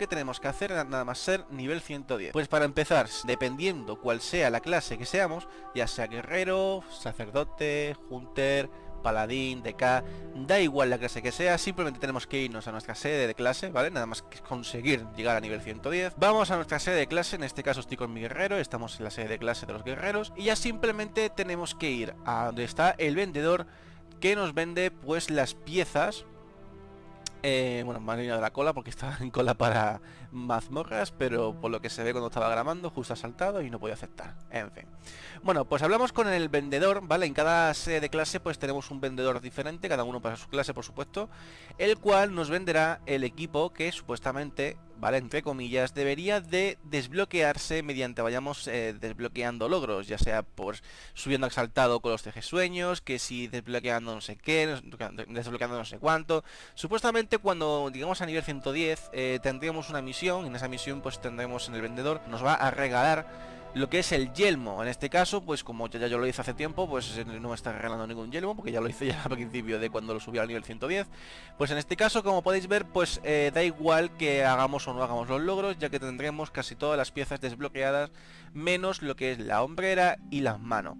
que tenemos que hacer nada más ser nivel 110. Pues para empezar, dependiendo cuál sea la clase que seamos, ya sea guerrero, sacerdote, hunter, paladín, DK, da igual la clase que sea, simplemente tenemos que irnos a nuestra sede de clase, ¿vale? Nada más que conseguir llegar a nivel 110. Vamos a nuestra sede de clase, en este caso estoy con mi guerrero, estamos en la sede de clase de los guerreros, y ya simplemente tenemos que ir a donde está el vendedor que nos vende pues las piezas eh, bueno, me han de la cola porque estaba en cola para mazmorras, pero por lo que se ve cuando estaba grabando, justo ha saltado y no podía aceptar. En fin. Bueno, pues hablamos con el vendedor, ¿vale? En cada sede de clase pues tenemos un vendedor diferente, cada uno para su clase, por supuesto, el cual nos venderá el equipo que supuestamente Entre comillas, debería de desbloquearse mediante vayamos eh, desbloqueando logros, ya sea por subiendo exaltado con los CG sueños, que si desbloqueando no sé qué, desbloqueando no sé cuánto. Supuestamente cuando digamos a nivel 110 eh, tendríamos una misión, en esa misión pues tendremos en el vendedor, nos va a regalar lo que es el yelmo. En este caso, pues como ya, yo lo hice hace tiempo, pues no me está regalando ningún yelmo, porque ya lo hice ya al principio de cuando lo subí al nivel 110. Pues en este caso, como podéis ver, pues eh, da igual que hagamos o no hagamos los logros, ya que tendremos casi todas las piezas desbloqueadas, menos lo que es la hombrera y las manos.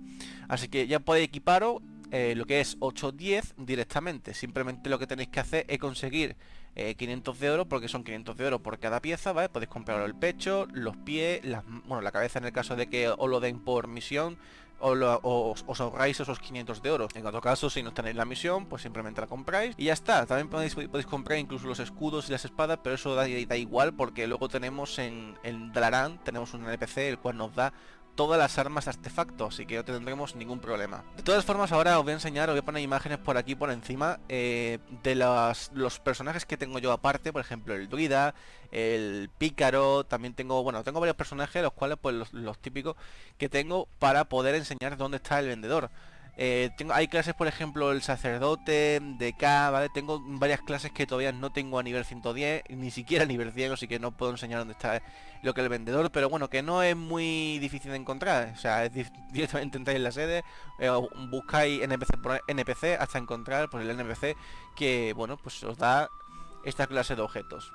Así que ya podéis equiparos eh, lo que es 8-10 directamente. Simplemente lo que tenéis que hacer es conseguir 500 eh, de oro, porque son 500 de oro por cada pieza, ¿vale? Podéis comprar el pecho, los pies, bueno, la cabeza en el caso de que os lo den por misión, o, os ahorráis esos 500 de oro. En otro caso, si no tenéis la misión, pues simplemente la compráis y ya está. También podéis, podéis comprar incluso los escudos y las espadas, pero eso da, da igual porque luego tenemos en, en Dalaran, tenemos un NPC el cual nos da todas las armas artefactos, así que no tendremos ningún problema. De todas formas, ahora os voy a enseñar, os voy a poner imágenes por aquí por encima eh, de los, los, personajes que tengo yo aparte, por ejemplo el druida, el pícaro, también tengo, bueno, tengo varios personajes, los cuales pues los, los típicos que tengo para poder enseñar dónde está el vendedor. Eh, tengo, hay clases, por ejemplo, el sacerdote, de K, ¿vale? Tengo varias clases que todavía no tengo a nivel 110, ni siquiera a nivel 100, así que no puedo enseñar dónde está lo que el vendedor, pero bueno, que no es muy difícil de encontrar. O sea, es directamente entráis en la sede, eh, buscáis NPC por NPC hasta encontrar pues, el NPC que, bueno, pues os da esta clase de objetos.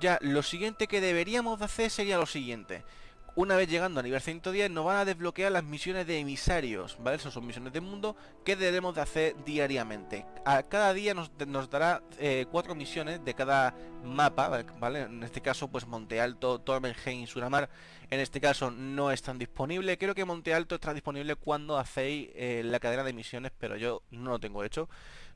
Ya lo siguiente que deberíamos de hacer sería lo siguiente. Una vez llegando a nivel 110 nos van a desbloquear las misiones de emisarios, ¿vale? Esas son misiones de mundo que debemos de hacer diariamente. Cada día nos, dará eh, cuatro misiones de cada mapa, ¿vale? En este caso pues Monte Alto, Tormenheim y Suramar en este caso no están disponibles. Creo que Monte Alto está disponible cuando hacéis eh, la cadena de misiones, pero yo no lo tengo hecho.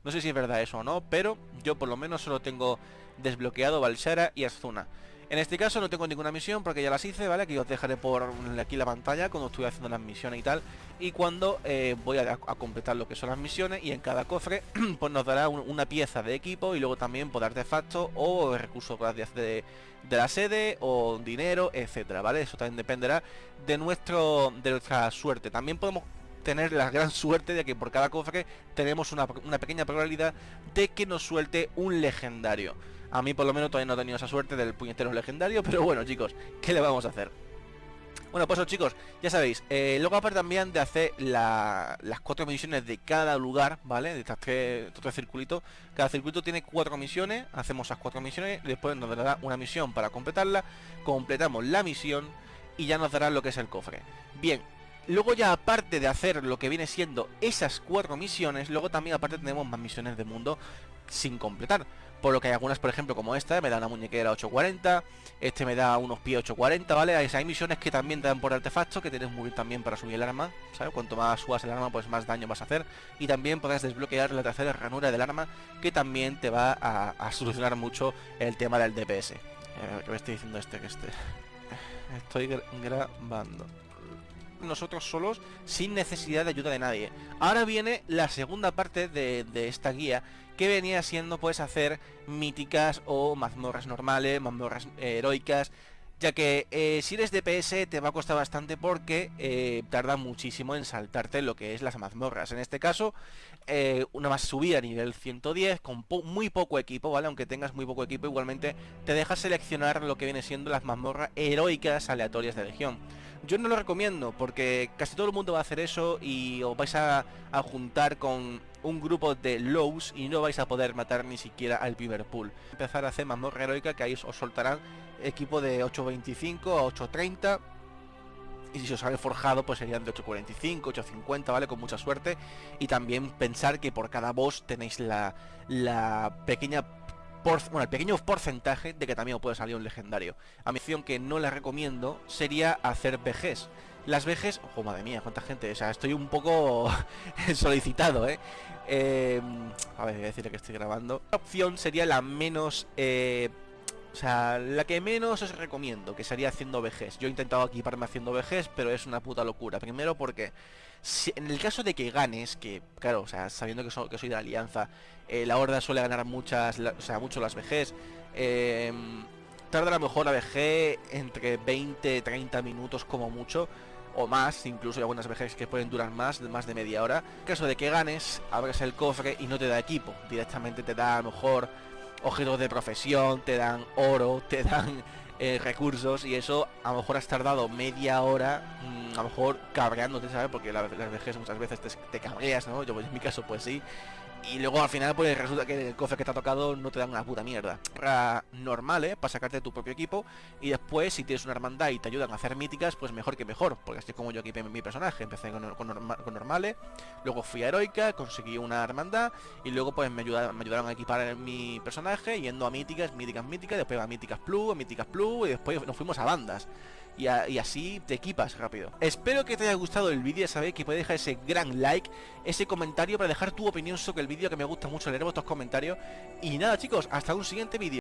No sé si es verdad eso o no, pero yo por lo menos solo tengo desbloqueado Valshara y Azuna. En este caso no tengo ninguna misión porque ya las hice, ¿vale? Que os dejaré por aquí la pantalla cuando estoy haciendo las misiones y tal. Y cuando eh, voy a, completar lo que son las misiones y en cada cofre pues nos dará una pieza de equipo y luego también por artefactos o recursos gracias de, de la sede o dinero, etcétera, ¿vale? Eso también dependerá de, nuestro, de nuestra suerte. También podemos tener la gran suerte de que por cada cofre tenemos una, pequeña probabilidad de que nos suelte un legendario. A mí por lo menos todavía no he tenido esa suerte del puñetero legendario, pero bueno chicos, ¿qué le vamos a hacer? Bueno, pues chicos, ya sabéis, eh, luego aparte también de hacer las cuatro misiones de cada lugar, ¿vale? De estas tres, estos tres circulitos, cada circuito tiene cuatro misiones, hacemos esas cuatro misiones, después nos dará una misión para completarla, completamos la misión y ya nos dará lo que es el cofre. Bien, luego ya aparte de hacer lo que viene siendo esas cuatro misiones, luego también aparte tenemos más misiones de mundo sin completar. Por lo que hay algunas, por ejemplo, como esta, me da una muñequera 840, este me da unos pies 840, ¿vale? Hay, misiones que también te dan por artefacto, que tienes muy bien también para subir el arma, ¿sabes? Cuanto más subas el arma, pues más daño vas a hacer. Y también podrás desbloquear la tercera ranura del arma, que también te va a, solucionar mucho el tema del DPS. Eh, ¿Qué me estoy diciendo este? Que este... Estoy grabando nosotros solos sin necesidad de ayuda de nadie. Ahora viene la segunda parte de, esta guía que venía siendo pues hacer míticas o mazmorras normales, mazmorras heroicas, ya que eh, si eres DPS te va a costar bastante porque eh, tarda muchísimo en saltarte lo que es las mazmorras. En este caso, eh, una más subida a nivel 110 con muy poco equipo, ¿vale? Aunque tengas muy poco equipo, igualmente te deja seleccionar lo que viene siendo las mazmorras heroicas aleatorias de legión. Yo no lo recomiendo porque casi todo el mundo va a hacer eso y os vais a, juntar con un grupo de lows y no vais a poder matar ni siquiera al primer pool. Empezar a hacer mazmorra heroica que ahí os soltarán equipo de 8.25 a 8.30 y si os sale forjado pues serían de 8.45, 8.50, ¿vale? Con mucha suerte. Y también pensar que por cada boss tenéis la, la pequeña bueno, el pequeño porcentaje de que también puede salir un legendario. A mi opción que no la recomiendo sería hacer vejez. Las vejes, ojo, madre mía, cuánta gente, o sea, estoy un poco solicitado, ¿eh? ¿eh? A ver, voy a decirle que estoy grabando. La opción sería la menos... Eh, o sea, la que menos os recomiendo, que sería haciendo vejez. Yo he intentado equiparme haciendo vejez, pero es una puta locura. Primero porque en el caso de que ganes, que claro, o sea, sabiendo que, soy de la alianza, eh, la horda suele ganar muchas, o sea, mucho las vejez. Eh, tarda a lo mejor la VG entre 20, 30 minutos como mucho o más, incluso hay algunas VGs que pueden durar más, más de media hora. En caso de que ganes, abres el cofre y no te da equipo, directamente te da a lo mejor objetos de profesión, te dan oro, te dan eh, recursos y eso a lo mejor has tardado media hora, mm, a lo mejor cabreándote, ¿sabes? Porque las VGs muchas veces te, te cabreas, ¿no? Yo en mi caso pues sí y luego al final pues resulta que el cofre que te ha tocado no te dan una puta mierda. Normal, ¿eh? Para sacarte tu propio equipo. Y después si tienes una hermandad y te ayudan a hacer míticas, pues mejor que mejor. Porque así como yo equipé mi personaje. Empecé con, normales, luego fui a heroica, conseguí una hermandad. Y luego pues me ayudaron, me ayudaron a equipar mi personaje yendo a míticas, míticas, míticas. Después a míticas plus, a míticas plus. Y después nos fuimos a bandas y, así te equipas rápido. Espero que te haya gustado el vídeo, sabéis que puedes dejar ese gran like, ese comentario para dejar tu opinión sobre el vídeo, que me gusta mucho leer vuestros comentarios. Y nada chicos, hasta un siguiente vídeo.